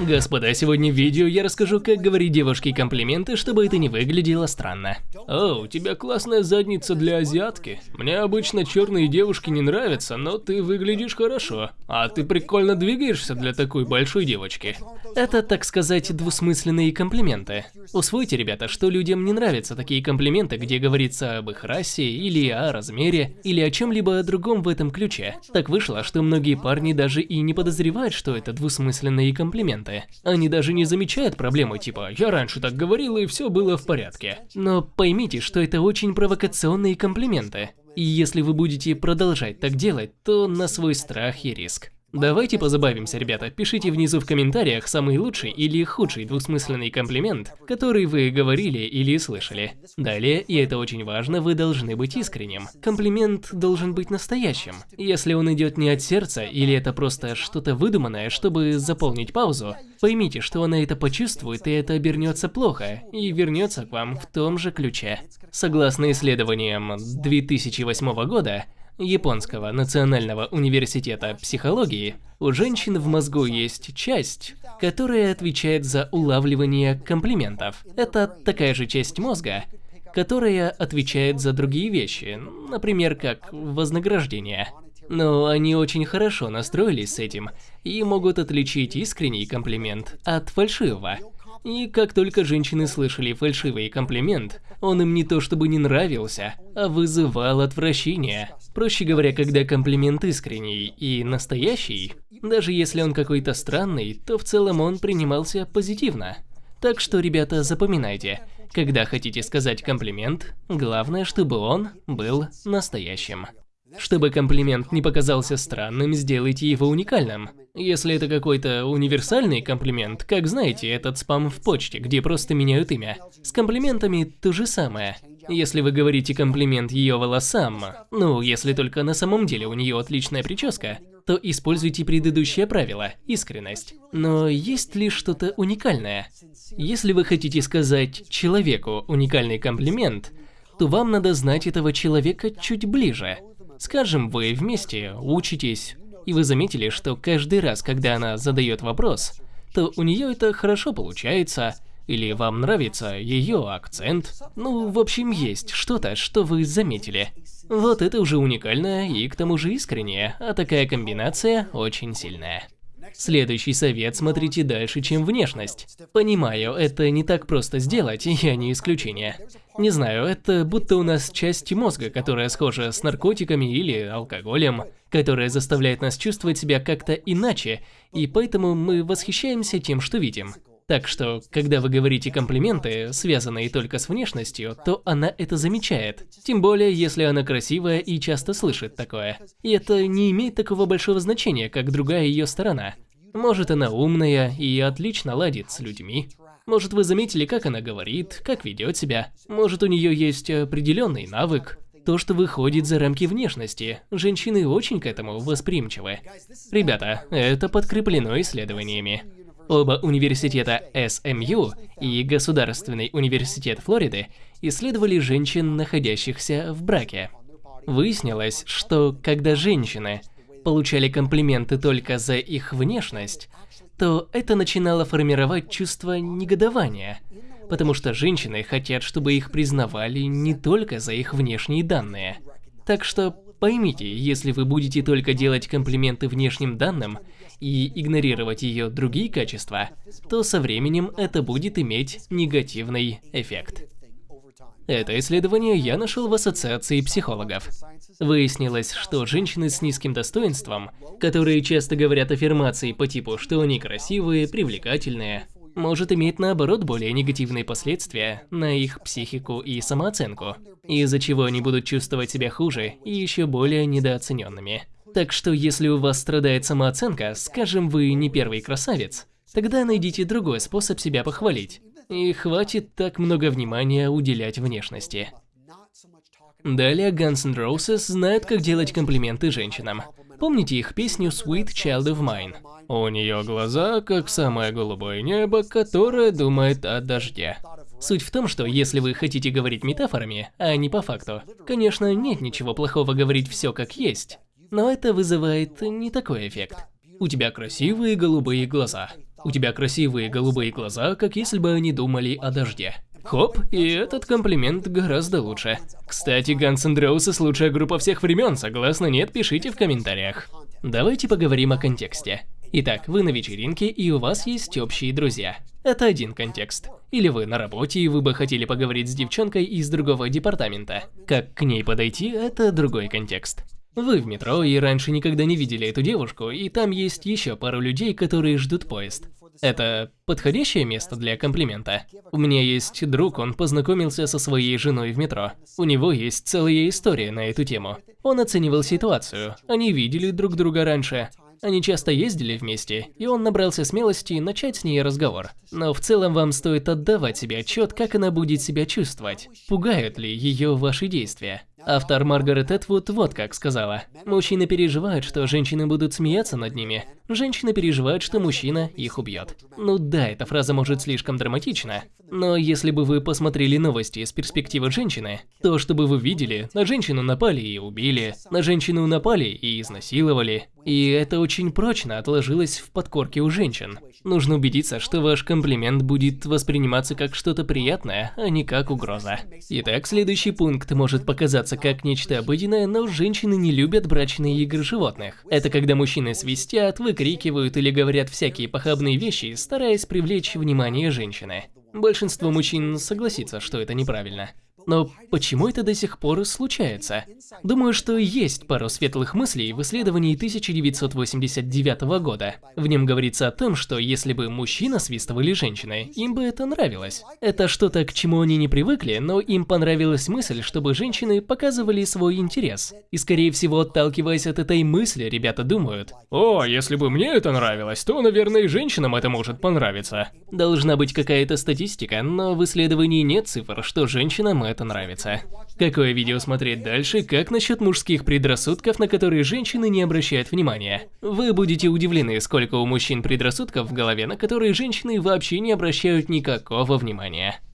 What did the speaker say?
Господа, сегодня в видео я расскажу, как говорить девушке комплименты, чтобы это не выглядело странно. О, у тебя классная задница для азиатки. Мне обычно черные девушки не нравятся, но ты выглядишь хорошо. А ты прикольно двигаешься для такой большой девочки. Это, так сказать, двусмысленные комплименты. Усвойте, ребята, что людям не нравятся такие комплименты, где говорится об их расе, или о размере, или о чем-либо другом в этом ключе. Так вышло, что многие парни даже и не подозревают, что это двусмысленные комплименты. Они даже не замечают проблемы типа «я раньше так говорил и все было в порядке». Но поймите, что это очень провокационные комплименты. И если вы будете продолжать так делать, то на свой страх и риск. Давайте позабавимся, ребята. Пишите внизу в комментариях самый лучший или худший двусмысленный комплимент, который вы говорили или слышали. Далее, и это очень важно, вы должны быть искренним. Комплимент должен быть настоящим. Если он идет не от сердца или это просто что-то выдуманное, чтобы заполнить паузу, поймите, что она это почувствует и это обернется плохо, и вернется к вам в том же ключе. Согласно исследованиям 2008 года, Японского национального университета психологии, у женщин в мозгу есть часть, которая отвечает за улавливание комплиментов. Это такая же часть мозга, которая отвечает за другие вещи, например, как вознаграждение. Но они очень хорошо настроились с этим и могут отличить искренний комплимент от фальшивого. И как только женщины слышали фальшивый комплимент, он им не то чтобы не нравился, а вызывал отвращение. Проще говоря, когда комплимент искренний и настоящий, даже если он какой-то странный, то в целом он принимался позитивно. Так что, ребята, запоминайте, когда хотите сказать комплимент, главное, чтобы он был настоящим. Чтобы комплимент не показался странным, сделайте его уникальным. Если это какой-то универсальный комплимент, как знаете, этот спам в почте, где просто меняют имя. С комплиментами то же самое. Если вы говорите комплимент ее волосам, ну, если только на самом деле у нее отличная прическа, то используйте предыдущее правило – искренность. Но есть ли что-то уникальное? Если вы хотите сказать человеку уникальный комплимент, то вам надо знать этого человека чуть ближе. Скажем, вы вместе учитесь, и вы заметили, что каждый раз, когда она задает вопрос, то у нее это хорошо получается, или вам нравится ее акцент. Ну, в общем, есть что-то, что вы заметили. Вот это уже уникально и к тому же искреннее, а такая комбинация очень сильная. Следующий совет – смотрите дальше, чем внешность. Понимаю, это не так просто сделать, я не исключение. Не знаю, это будто у нас часть мозга, которая схожа с наркотиками или алкоголем, которая заставляет нас чувствовать себя как-то иначе, и поэтому мы восхищаемся тем, что видим. Так что, когда вы говорите комплименты, связанные только с внешностью, то она это замечает. Тем более, если она красивая и часто слышит такое. И это не имеет такого большого значения, как другая ее сторона. Может, она умная и отлично ладит с людьми. Может, вы заметили, как она говорит, как ведет себя. Может, у нее есть определенный навык. То, что выходит за рамки внешности. Женщины очень к этому восприимчивы. Ребята, это подкреплено исследованиями. Оба университета СМЮ и Государственный университет Флориды исследовали женщин, находящихся в браке. Выяснилось, что когда женщины получали комплименты только за их внешность, то это начинало формировать чувство негодования, потому что женщины хотят, чтобы их признавали не только за их внешние данные. Так что поймите, если вы будете только делать комплименты внешним данным и игнорировать ее другие качества, то со временем это будет иметь негативный эффект. Это исследование я нашел в ассоциации психологов. Выяснилось, что женщины с низким достоинством, которые часто говорят аффирмации по типу, что они красивые, привлекательные, может иметь наоборот более негативные последствия на их психику и самооценку, из-за чего они будут чувствовать себя хуже и еще более недооцененными. Так что если у вас страдает самооценка, скажем, вы не первый красавец, тогда найдите другой способ себя похвалить. И хватит так много внимания уделять внешности. Далее Guns N' Roses знают, как делать комплименты женщинам. Помните их песню Sweet Child of Mine? У нее глаза, как самое голубое небо, которое думает о дожде. Суть в том, что если вы хотите говорить метафорами, а не по факту, конечно, нет ничего плохого говорить все как есть, но это вызывает не такой эффект. У тебя красивые голубые глаза. У тебя красивые голубые глаза, как если бы они думали о дожде. Хоп, и этот комплимент гораздо лучше. Кстати, Guns N' Roses лучшая группа всех времен, согласны, нет, пишите в комментариях. Давайте поговорим о контексте. Итак, вы на вечеринке и у вас есть общие друзья. Это один контекст. Или вы на работе и вы бы хотели поговорить с девчонкой из другого департамента. Как к ней подойти, это другой контекст. Вы в метро и раньше никогда не видели эту девушку, и там есть еще пару людей, которые ждут поезд. Это подходящее место для комплимента. У меня есть друг, он познакомился со своей женой в метро. У него есть целая история на эту тему. Он оценивал ситуацию. Они видели друг друга раньше. Они часто ездили вместе, и он набрался смелости начать с ней разговор. Но в целом вам стоит отдавать себе отчет, как она будет себя чувствовать. Пугают ли ее ваши действия? Автор Маргарет Этвуд вот как сказала. Мужчины переживают, что женщины будут смеяться над ними. Женщины переживают, что мужчина их убьет. Ну да, эта фраза может слишком драматична. Но если бы вы посмотрели новости с перспективы женщины, то чтобы вы видели, на женщину напали и убили, на женщину напали и изнасиловали. И это очень прочно отложилось в подкорке у женщин. Нужно убедиться, что ваш комплимент будет восприниматься как что-то приятное, а не как угроза. Итак, следующий пункт может показаться как нечто обыденное, но женщины не любят брачные игры животных. Это когда мужчины свистят, выкрикивают или говорят всякие похабные вещи, стараясь привлечь внимание женщины. Большинство мужчин согласится, что это неправильно. Но почему это до сих пор случается? Думаю, что есть пару светлых мыслей в исследовании 1989 года. В нем говорится о том, что если бы мужчина свистывали женщины, им бы это нравилось. Это что-то, к чему они не привыкли, но им понравилась мысль, чтобы женщины показывали свой интерес. И скорее всего, отталкиваясь от этой мысли, ребята думают, «О, если бы мне это нравилось, то, наверное, и женщинам это может понравиться». Должна быть какая-то статистика, но в исследовании нет цифр, что женщинам это это нравится. Какое видео смотреть дальше, как насчет мужских предрассудков, на которые женщины не обращают внимания? Вы будете удивлены, сколько у мужчин предрассудков в голове, на которые женщины вообще не обращают никакого внимания.